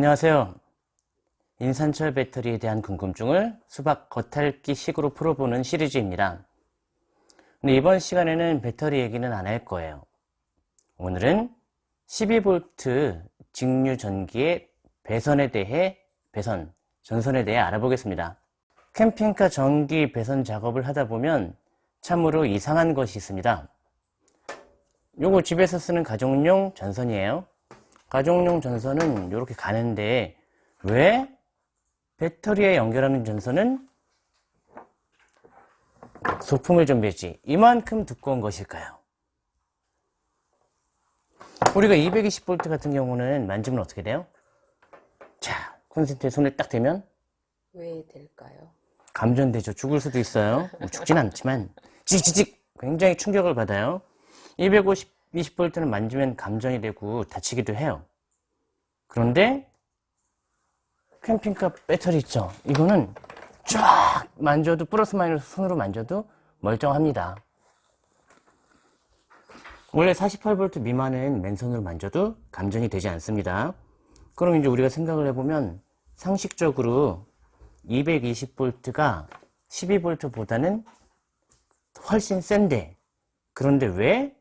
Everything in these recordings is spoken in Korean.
안녕하세요. 인산철 배터리에 대한 궁금증을 수박 겉핥기 식으로 풀어보는 시리즈입니다. 근데 이번 시간에는 배터리 얘기는 안 할 거예요. 오늘은 12V 직류 전기의 배선에 대해 배선, 전선에 대해 알아보겠습니다. 캠핑카 전기 배선 작업을 하다 보면 참으로 이상한 것이 있습니다. 요거 집에서 쓰는 가정용 전선이에요. 가정용 전선은 이렇게 가는데 왜 배터리에 연결하는 전선은 소품을 준비했지 이만큼 두꺼운 것일까요? 우리가 220V 같은 경우는 만지면 어떻게 돼요? 자, 콘센트에 손을 딱 대면 왜 될까요? 감전되죠. 죽을 수도 있어요. 뭐 죽진 않지만 찌찌직 굉장히 충격을 받아요. 250V는 만지면 감전이 되고 다치기도 해요. 그런데 캠핑카 배터리 있죠? 이거는 쫙 만져도 플러스 마이너스 손으로 만져도 멀쩡합니다. 원래 48V 미만은 맨손으로 만져도 감전이 되지 않습니다. 그럼 이제 우리가 생각을 해보면 상식적으로 220V가 12V보다는 훨씬 센데 그런데 왜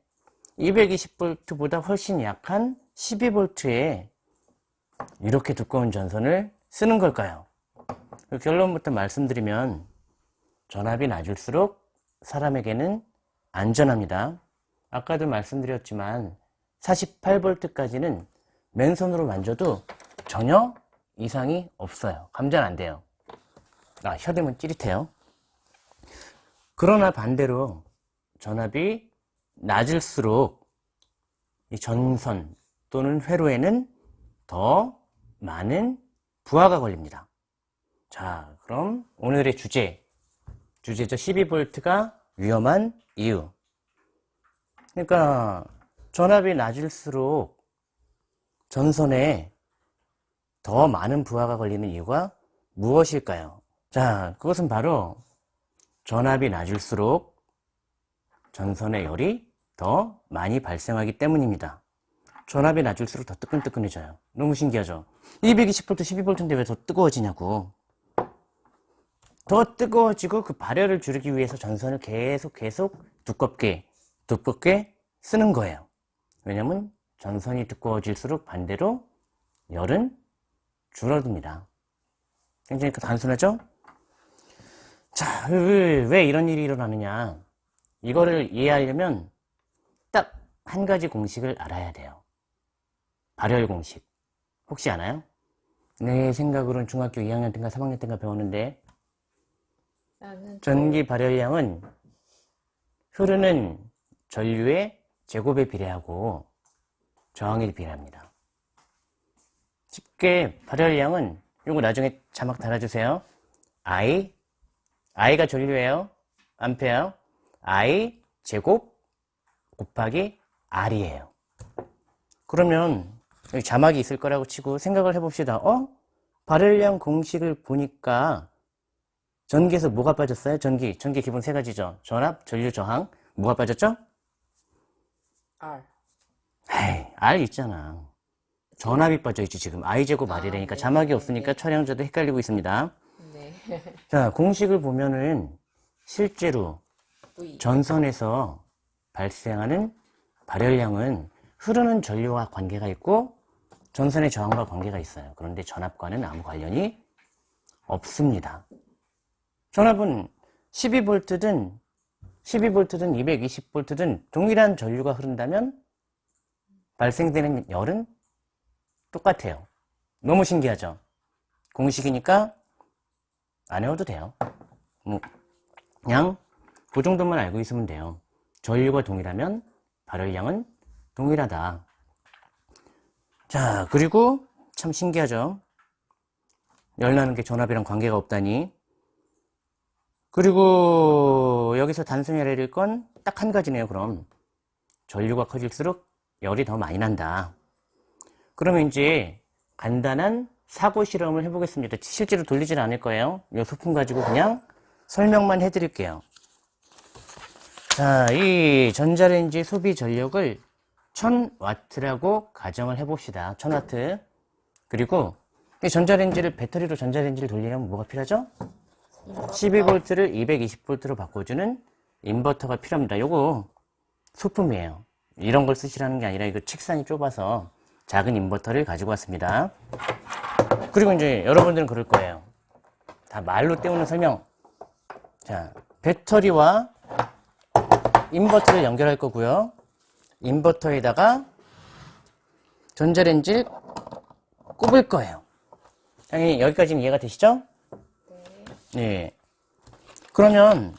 220V보다 훨씬 약한 12V에 이렇게 두꺼운 전선을 쓰는 걸까요? 그 결론부터 말씀드리면 전압이 낮을수록 사람에게는 안전합니다. 아까도 말씀드렸지만 48V까지는 맨손으로 만져도 전혀 이상이 없어요. 감전 안 돼요. 아, 혀대면 찌릿해요. 그러나 반대로 전압이 낮을수록 이 전선 또는 회로에는 더 많은 부하가 걸립니다. 자, 그럼 오늘의 주제, 주제죠. 12V가 위험한 이유. 그러니까 전압이 낮을수록 전선에 더 많은 부하가 걸리는 이유가 무엇일까요? 자, 그것은 바로 전압이 낮을수록 전선의 열이 더 많이 발생하기 때문입니다. 전압이 낮을수록 더 뜨끈뜨끈해져요. 너무 신기하죠? 220V, 12V인데 왜 더 뜨거워지냐고. 더 뜨거워지고 그 발열을 줄이기 위해서 전선을 계속 계속 두껍게 두껍게 쓰는 거예요. 왜냐면 전선이 두꺼워질수록 반대로 열은 줄어듭니다. 굉장히 단순하죠? 자, 왜, 왜 이런 일이 일어나느냐. 이거를 이해하려면 딱 한 가지 공식을 알아야 돼요. 발열 공식. 혹시 아나요? 내 생각으로는 중학교 2학년 때인가 3학년 때인가 배웠는데 전기 발열량은 흐르는 전류의 제곱에 비례하고 저항에 비례합니다. 쉽게 발열량은 이거 나중에 자막 달아주세요. I, I가 전류예요. 암페어. I 제곱 곱하기 R이에요. 그러면 여기 자막이 있을 거라고 치고 생각을 해봅시다. 어? 발열량 공식을 보니까 전기에서 뭐가 빠졌어요? 전기. 전기 기본 세 가지죠. 전압, 전류, 저항. 뭐가 빠졌죠? R. 에이, R 있잖아. 전압이 빠져있지 지금. I제곱 R이라니까 아, 네. 자막이 없으니까 촬영자도 헷갈리고 있습니다. 네. 자, 공식을 보면은 실제로 V. 전선에서 발생하는 발열량은 흐르는 전류와 관계가 있고 전선의 저항과 관계가 있어요. 그런데 전압과는 아무 관련이 없습니다. 전압은 12V든 12V든 220V든 동일한 전류가 흐른다면 발생되는 열은 똑같아요. 너무 신기하죠? 공식이니까 안 외워도 돼요. 뭐 그냥 그 정도만 알고 있으면 돼요. 전류가 동일하면 발열량은 동일하다. 자, 그리고 참 신기하죠? 열나는 게 전압이랑 관계가 없다니. 그리고 여기서 단순히 알아야 건딱 한 가지네요, 그럼. 전류가 커질수록 열이 더 많이 난다. 그러면 이제 간단한 사고 실험을 해보겠습니다. 실제로 돌리진 않을 거예요. 이 소품 가지고 그냥 설명만 해드릴게요. 자, 이 전자레인지 소비 전력을 1000W라고 가정을 해봅시다. 1000W. 그리고 이 전자레인지를 배터리로 전자레인지를 돌리려면 뭐가 필요하죠? 12V를 220V로 바꿔주는 인버터가 필요합니다. 요거 소품이에요. 이런 걸 쓰시라는 게 아니라 이거 책상이 좁아서 작은 인버터를 가지고 왔습니다. 그리고 이제 여러분들은 그럴 거예요. 다 말로 때우는 설명. 자, 배터리와 인버터를 연결할 거고요. 인버터에다가 전자레인지를 꼽을 거예요. 당연히 여기까지는 이해가 되시죠? 네. 그러면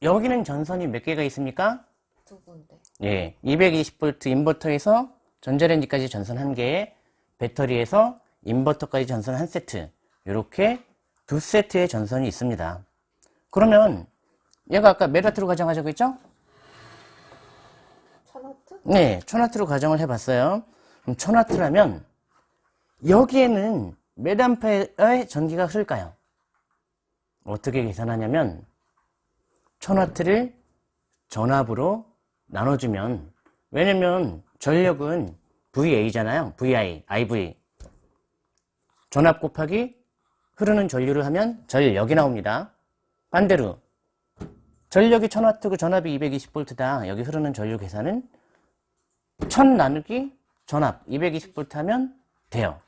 여기는 전선이 몇 개가 있습니까? 두 군데. 예, 220V 인버터에서 전자레인지까지 전선 한 개, 배터리에서 인버터까지 전선 한 세트, 이렇게 두 세트의 전선이 있습니다. 그러면 얘가 아까 몇 와트로 가정하자고 했죠? 천와트? 네, 1000와트로 가정을 해봤어요. 그럼 1000와트라면 여기에는 몇 암페어의 전기가 흐를까요? 어떻게 계산하냐면 1000와트를 전압으로 나눠주면 왜냐면 전력은 VA잖아요. VI, IV 전압 곱하기 흐르는 전류를 하면 전력이 나옵니다. 반대로 전력이 1000W고 전압이 220V다. 여기 흐르는 전류 계산은 1000 나누기 전압 220V 하면 돼요.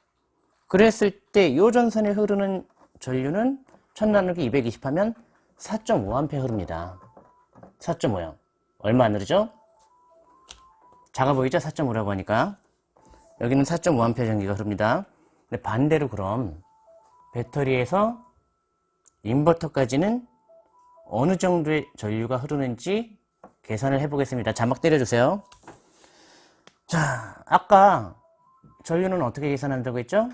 그랬을 때 이 전선에 흐르는 전류는 1000 나누기 220 하면 4.5A 흐릅니다. 4.5요. 얼마 안 흐르죠? 작아 보이죠? 4.5라고 하니까. 여기는 4.5A 전기가 흐릅니다. 근데 반대로 그럼 배터리에서 인버터까지는 어느 정도의 전류가 흐르는지 계산을 해보겠습니다. 자막 때려주세요. 자, 아까 전류는 어떻게 계산한다고 했죠?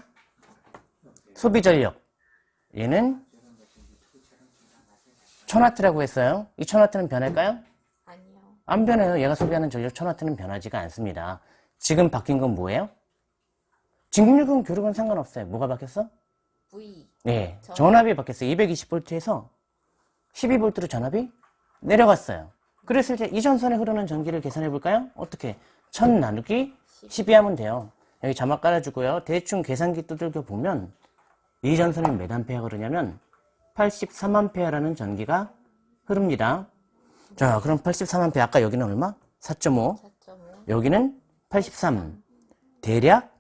소비 전력. 얘는 1000W라고 했어요. 이 1000W는 변할까요? 아니요. 안 변해요. 얘가 소비하는 전력 1000W는 변하지가 않습니다. 지금 바뀐 건 뭐예요? 진급력은 교류건 상관없어요. 뭐가 바뀌었어? V. 네, 전압. 전압이 바뀌었어요. 220V에서 12V로 전압이 내려갔어요. 그랬을 때 이 전선에 흐르는 전기를 계산해 볼까요? 어떻게? 1000 나누기 12 하면 돼요. 여기 자막 깔아주고요. 대충 계산기 두들겨 보면 이 전선에 몇 암페어가 흐르냐면 83암페어라는 전기가 흐릅니다. 자, 그럼 83암페어 아까 여기는 얼마? 4.5. 4.5. 여기는 83. 대략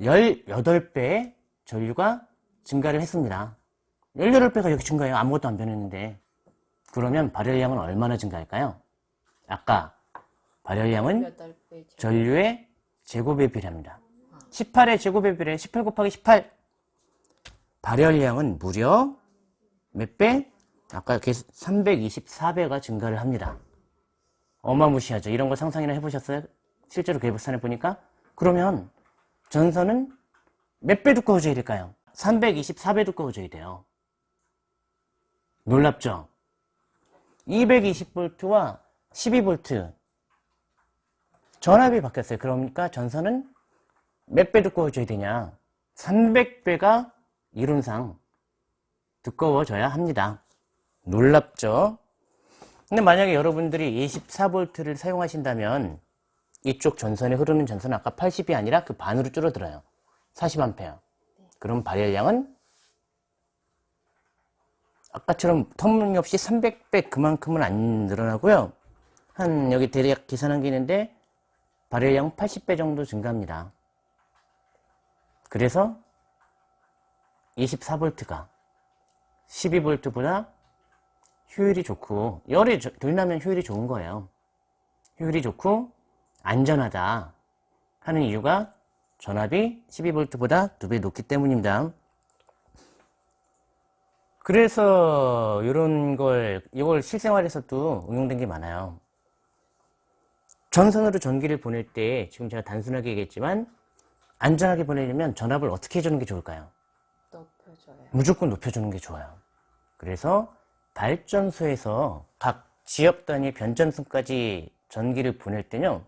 18배의 전류가 증가를 했습니다. 18배가 여기 증가해요. 아무것도 안 변했는데. 그러면 발열량은 얼마나 증가할까요? 아까 발열량은 8배. 전류의 제곱에 비례합니다. 18의 제곱에 비례 18 곱하기 18. 발열량은 무려 몇 배? 아까 324배가 증가를 합니다. 어마무시하죠. 이런 거 상상이나 해보셨어요? 실제로 계획산해 보니까? 그러면 전선은 몇 배 두꺼워져야 될까요? 324배 두꺼워져야 돼요. 놀랍죠? 220V와 12V 전압이 바뀌었어요. 그러니까 전선은 몇 배 두꺼워져야 되냐? 300배가 이론상 두꺼워져야 합니다. 놀랍죠? 근데 만약에 여러분들이 24V를 사용하신다면 이쪽 전선에 흐르는 전선은 아까 80이 아니라 그 반으로 줄어들어요. 40A. 그럼 발열량은 아까처럼 터무니없이 300배 그만큼은 안 늘어나고요. 한 여기 대략 계산한 게 있는데 발열량 80배 정도 증가합니다. 그래서 24V가 12V보다 효율이 좋고 열이 저- 덜 나면 효율이 좋은 거예요. 효율이 좋고 안전하다 하는 이유가 전압이 12V보다 두배 높기 때문입니다. 그래서 이런 걸 이걸 실생활에서도 응용된 게 많아요. 전선으로 전기를 보낼 때 지금 제가 단순하게 얘기했지만 안전하게 보내려면 전압을 어떻게 해주는 게 좋을까요? 높여줘요. 무조건 높여주는 게 좋아요. 그래서 발전소에서 각 지역 단위 변전선까지 전기를 보낼 때는요.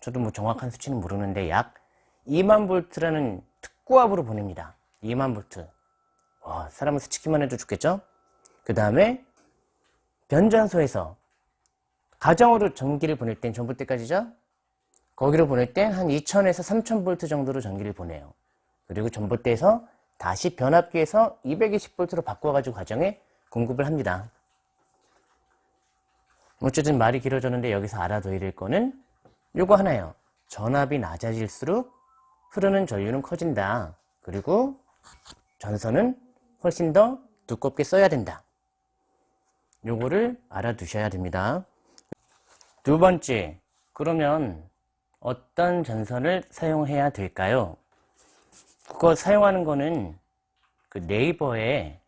저도 뭐 정확한 수치는 모르는데 약 2만 볼트라는 특고압으로 보냅니다. 2만 볼트. 와, 사람은 스치기만 해도 죽겠죠? 그 다음에 변전소에서 가정으로 전기를 보낼 땐 전봇대까지죠? 거기로 보낼 땐 한 2000에서 3000 볼트 정도로 전기를 보내요. 그리고 전봇대에서 다시 변압기에서 220V로 바꿔가지고 가정에 공급을 합니다. 어쨌든 말이 길어졌는데 여기서 알아둬야 될 거는 요거 하나예요. 전압이 낮아질수록 흐르는 전류는 커진다. 그리고 전선은 훨씬 더 두껍게 써야 된다. 요거를 알아두셔야 됩니다. 두 번째, 그러면 어떤 전선을 사용해야 될까요? 그거 사용하는 거는 그 네이버에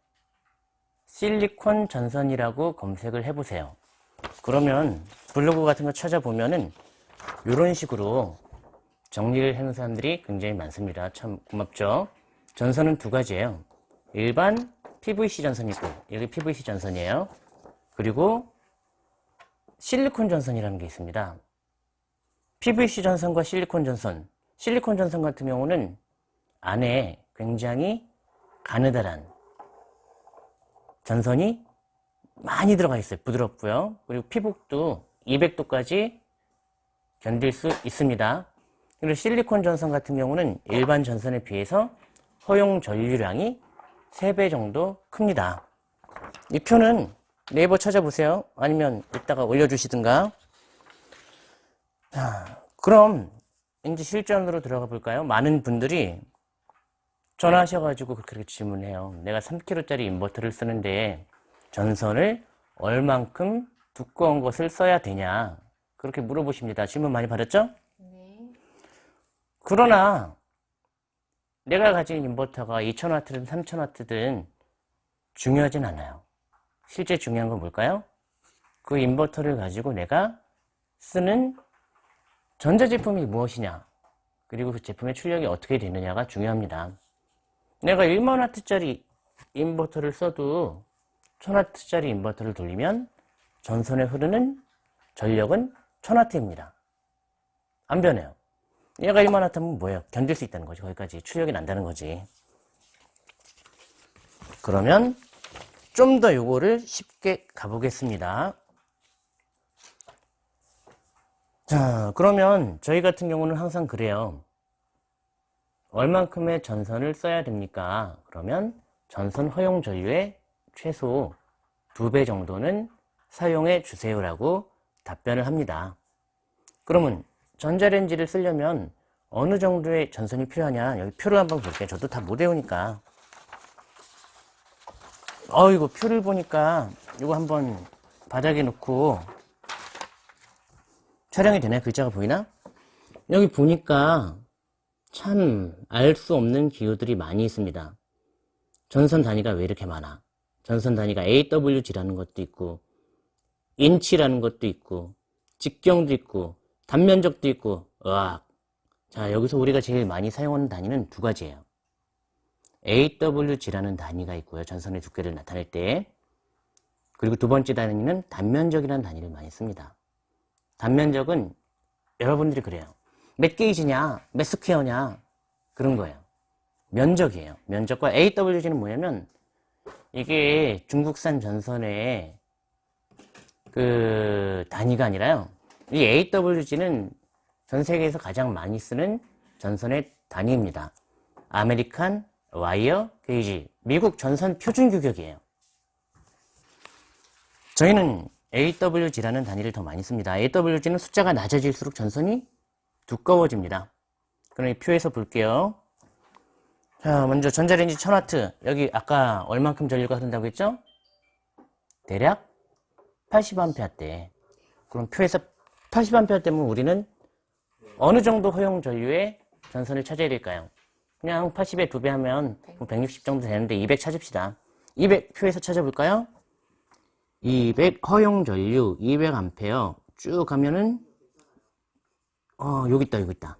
실리콘 전선이라고 검색을 해보세요. 그러면 블로그 같은 거 찾아보면은 이런 식으로 정리를 해놓은 사람들이 굉장히 많습니다. 참 고맙죠? 전선은 두 가지예요. 일반 PVC 전선이 있고 여기 PVC 전선이에요. 그리고 실리콘 전선이라는 게 있습니다. PVC 전선과 실리콘 전선. 실리콘 전선 같은 경우는 안에 굉장히 가느다란 전선이 많이 들어가 있어요. 부드럽고요. 그리고 피복도 200도까지 견딜 수 있습니다. 그리고 실리콘 전선 같은 경우는 일반 전선에 비해서 허용 전류량이 3배 정도 큽니다. 이 표는 네이버 찾아보세요. 아니면 이따가 올려주시든가. 자, 그럼 이제 실전으로 들어가 볼까요? 많은 분들이 전화하셔가지고 그렇게 질문해요. 내가 3kg짜리 인버터를 쓰는데 전선을 얼만큼 두꺼운 것을 써야 되냐? 그렇게 물어보십니다. 질문 많이 받았죠? 네. 그러나 내가 가진 인버터가 2000W든 3000W든 중요하진 않아요. 실제 중요한 건 뭘까요? 그 인버터를 가지고 내가 쓰는 전자제품이 무엇이냐 그리고 그 제품의 출력이 어떻게 되느냐가 중요합니다. 내가 1만와트짜리 인버터를 써도 1000와트짜리 인버터를 돌리면 전선에 흐르는 전력은 1000와트입니다. 안 변해요. 얘가 1만와트 하면 뭐예요? 견딜 수 있다는 거지. 거기까지 출력이 난다는 거지. 그러면 좀 더 요거를 쉽게 가보겠습니다. 자, 그러면 저희 같은 경우는 항상 그래요. 얼만큼의 전선을 써야 됩니까? 그러면 전선 허용 전류의 최소 2배 정도는 사용해 주세요라고 답변을 합니다. 그러면 전자레인지를 쓰려면 어느 정도의 전선이 필요하냐? 여기 표를 한번 볼게요. 저도 다 못 외우니까. 어, 이거 표를 보니까 이거 한번 바닥에 놓고 촬영이 되나요? 글자가 보이나? 여기 보니까 참 알 수 없는 기호들이 많이 있습니다. 전선 단위가 왜 이렇게 많아? 전선 단위가 AWG라는 것도 있고 인치라는 것도 있고 직경도 있고 단면적도 있고 으악 자 여기서 우리가 제일 많이 사용하는 단위는 두 가지예요. AWG라는 단위가 있고요. 전선의 두께를 나타낼 때 그리고 두 번째 단위는 단면적이라는 단위를 많이 씁니다. 단면적은 여러분들이 그래요. 몇 게이지냐, 몇 스퀘어냐 그런 거예요. 면적이에요. 면적과 AWG는 뭐냐면 이게 중국산 전선의 그 단위가 아니라요. 이 AWG는 전 세계에서 가장 많이 쓰는 전선의 단위입니다. American wire gauge 미국 전선 표준 규격이에요. 저희는 AWG라는 단위를 더 많이 씁니다. AWG는 숫자가 낮아질수록 전선이 두꺼워집니다. 그럼 이 표에서 볼게요. 자, 먼저 전자레인지 1000W. 여기 아까 얼만큼 전류가 흐른다고 했죠? 대략 80A대. 그럼 표에서 80A대면 우리는 어느 정도 허용 전류의 전선을 찾아야 될까요? 그냥 80에 2배 하면 160 정도 되는데 200 찾읍시다. 200 표에서 찾아볼까요? 200 허용 전류 200A 쭉 가면은 어 여기 있다 여기 있다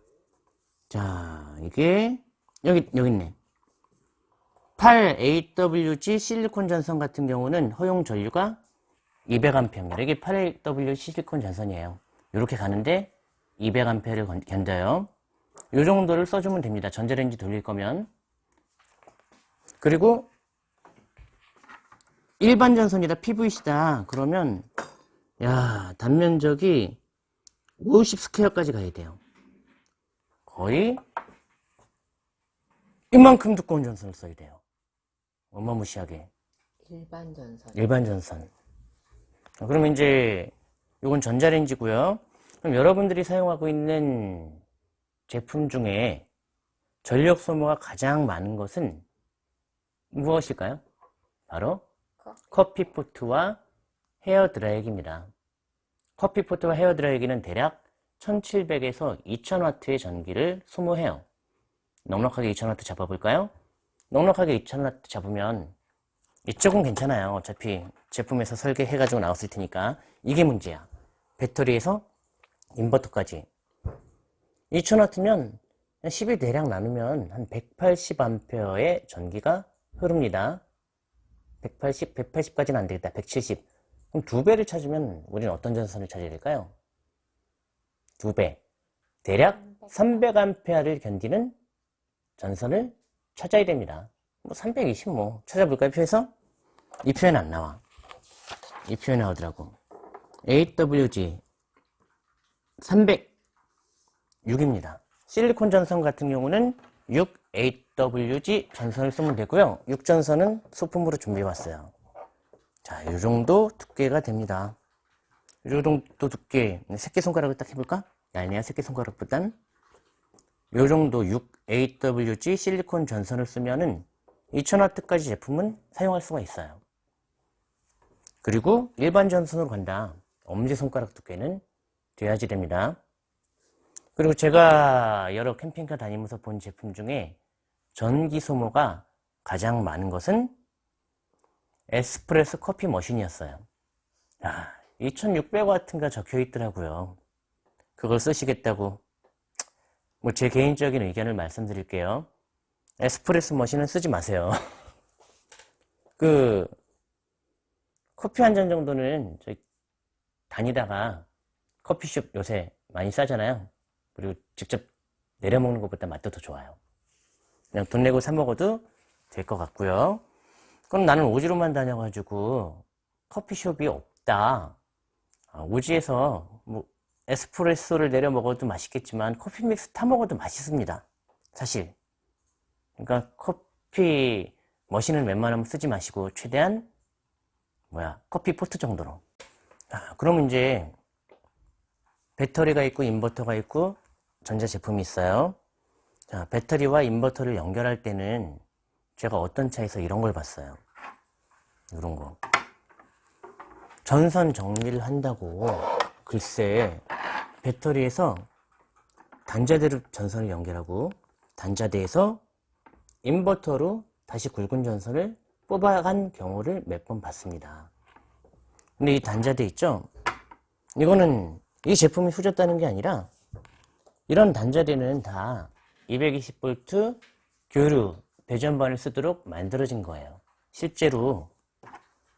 자 이게 여기 여기 있네 8AWG 실리콘 전선 같은 경우는 허용 전류가 200A입니다 이게 8AWG 실리콘 전선이에요 이렇게 가는데 200A를 견뎌요 이 정도를 써주면 됩니다 전자레인지 돌릴 거면 그리고 일반 전선이다 PVC다 그러면 야 단면적이 50 스퀘어까지 가야 돼요 거의 이만큼 두꺼운 전선을 써야 돼요. 어마무시하게. 일반 전선. 일반 전선. 자, 그러면 이제 이건 전자레인지고요. 그럼 여러분들이 사용하고 있는 제품 중에 전력 소모가 가장 많은 것은 무엇일까요? 바로 커- 커피 포트와 헤어 드라이기입니다. 커피 포트와 헤어 드라이기는 대략 1700에서 2000W의 전기를 소모해요. 넉넉하게 2000W 잡아볼까요? 넉넉하게 2000W 잡으면 이쪽은 괜찮아요. 어차피 제품에서 설계해가지고 나왔을 테니까 이게 문제야. 배터리에서 인버터까지 2000W면 10이 대략 나누면 한 180A의 전기가 흐릅니다. 180, 180까지는 안 되겠다. 170. 그럼 두 배를 찾으면 우리는 어떤 전선을 찾아야 될까요? 두 배. 대략 300A를 견디는 전선을 찾아야 됩니다. 뭐 320 뭐 찾아볼까요? 표에서? 이 표현 안 나와. 이 표현 나오더라고. AWG 306입니다. 실리콘 전선 같은 경우는 6 AWG 전선을 쓰면 되고요. 6전선은 소품으로 준비해 왔어요. 자, 이 정도 두께가 됩니다. 이 정도 두께, 새끼손가락을 딱 해볼까? 얄미야 새끼손가락보단 이 정도 6 AWG 실리콘 전선을 쓰면은 2000W까지 제품은 사용할 수가 있어요. 그리고 일반 전선으로 간다. 엄지손가락 두께는 돼야지 됩니다. 그리고 제가 여러 캠핑카 다니면서 본 제품 중에 전기 소모가 가장 많은 것은 에스프레소 커피 머신이었어요. 아, 2600W인가 적혀 있더라고요. 그걸 쓰시겠다고. 뭐 제 개인적인 의견을 말씀드릴게요. 에스프레소 머신은 쓰지 마세요. 그 커피 한 잔 정도는 저희 다니다가 커피숍 요새 많이 싸잖아요. 그리고 직접 내려 먹는 것보다 맛도 더 좋아요. 그냥 돈 내고 사 먹어도 될 것 같고요. 그럼 나는 오지로만 다녀가지고 커피숍이 없다. 아, 오지에서 뭐 에스프레소를 내려 먹어도 맛있겠지만 커피 믹스 타 먹어도 맛있습니다. 사실. 그러니까 커피 머신을 웬만하면 쓰지 마시고 최대한 뭐야 커피 포트 정도로. 아, 그럼 이제 배터리가 있고 인버터가 있고 전자 제품이 있어요. 자, 배터리와 인버터를 연결할 때는 제가 어떤 차에서 이런 걸 봤어요. 이런 거. 전선 정리를 한다고 글쎄 배터리에서 단자대로 전선을 연결하고 단자대에서 인버터로 다시 굵은 전선을 뽑아간 경우를 몇 번 봤습니다. 근데 이 단자대 있죠? 이거는 이 제품이 후졌다는 게 아니라 이런 단자대는 다 220V 교류 배전반을 쓰도록 만들어진 거예요. 실제로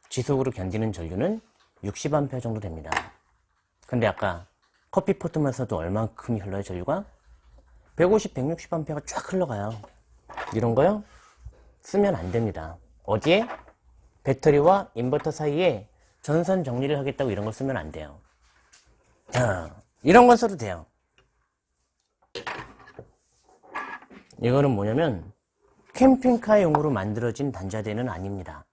지속으로 견디는 전류는 60A 정도 됩니다. 근데 아까 커피 포트만 써도 얼만큼 흘러요, 전류가? 150, 160A가 쫙 흘러가요. 이런 거요? 쓰면 안 됩니다. 어디에? 배터리와 인버터 사이에 전선 정리를 하겠다고 이런 걸 쓰면 안 돼요. 자, 이런 건 써도 돼요. 이거는 뭐냐면 캠핑카용으로 만들어진 단자대는 아닙니다.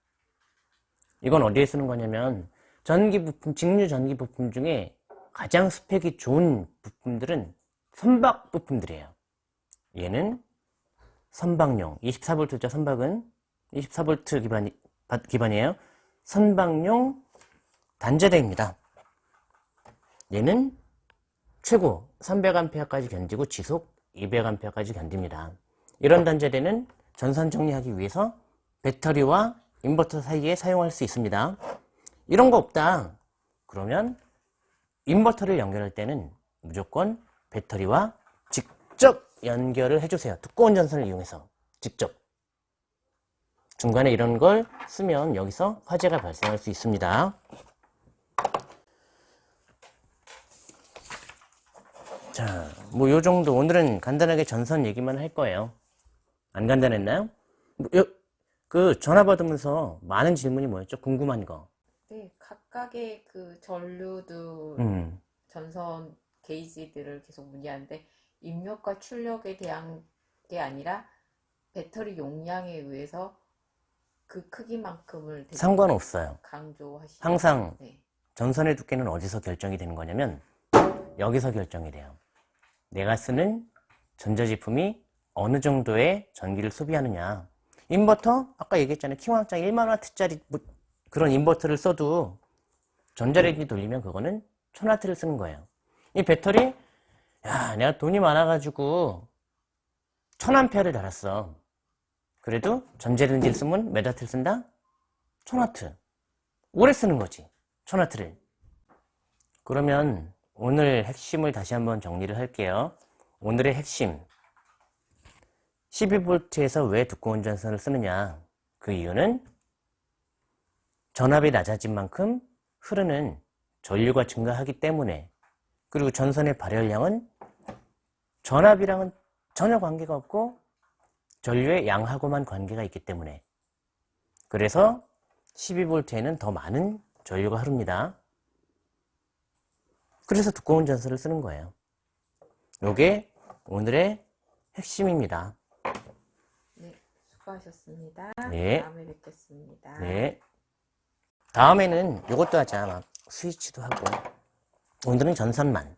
이건 어디에 쓰는 거냐면 전기 부품, 직류 전기 부품 중에 가장 스펙이 좋은 부품들은 선박 부품들이에요. 얘는 선박용, 24V죠, 선박은. 24V 기반, 기반이에요. 선박용 단자대입니다. 얘는 최고 300A까지 견디고 지속 200A까지 견딥니다. 이런 단자대는 전선 정리하기 위해서 배터리와 인버터 사이에 사용할 수 있습니다. 이런 거 없다. 그러면 인버터를 연결할 때는 무조건 배터리와 직접 연결을 해주세요. 두꺼운 전선을 이용해서 직접. 중간에 이런 걸 쓰면 여기서 화재가 발생할 수 있습니다. 자, 뭐 요 정도 오늘은 간단하게 전선 얘기만 할 거예요. 안 간단했나요? 뭐, 요, 그 전화 받으면서 많은 질문이 뭐였죠? 궁금한 거. 네, 각각의 그 전류들, 음, 전선 게이지들을 계속 문의하는데 입력과 출력에 대한 게 아니라 배터리 용량에 의해서 그 크기만큼을 상관없어요. 강조하시. 항상 네. 전선의 두께는 어디서 결정이 되는 거냐면 여기서 결정이 돼요. 내가 쓰는 전자제품이 어느 정도의 전기를 소비하느냐. 인버터 아까 얘기했잖아요. 킹왕짱 1만와트짜리 뭐 그런 인버터를 써도 전자레인지 돌리면 그거는 1000와트를 쓰는 거예요. 이 배터리 야 내가 돈이 많아가지고 1000암페어를 달았어. 그래도 전자레인지를 쓰면 몇 와트를 쓴다? 1000와트. 오래 쓰는 거지. 1000와트를. 그러면 오늘 핵심을 다시 한번 정리를 할게요. 오늘의 핵심. 12V에서 왜 두꺼운 전선을 쓰느냐? 그 이유는 전압이 낮아진 만큼 흐르는 전류가 증가하기 때문에 그리고 전선의 발열량은 전압이랑은 전혀 관계가 없고 전류의 양하고만 관계가 있기 때문에 그래서 12V에는 더 많은 전류가 흐릅니다. 그래서 두꺼운 전선을 쓰는 거예요. 요게 오늘의 핵심입니다. 네, 수고하셨습니다. 네. 다음에 뵙겠습니다. 네. 다음에는 요것도 하자. 막 스위치도 하고. 오늘은 전선만.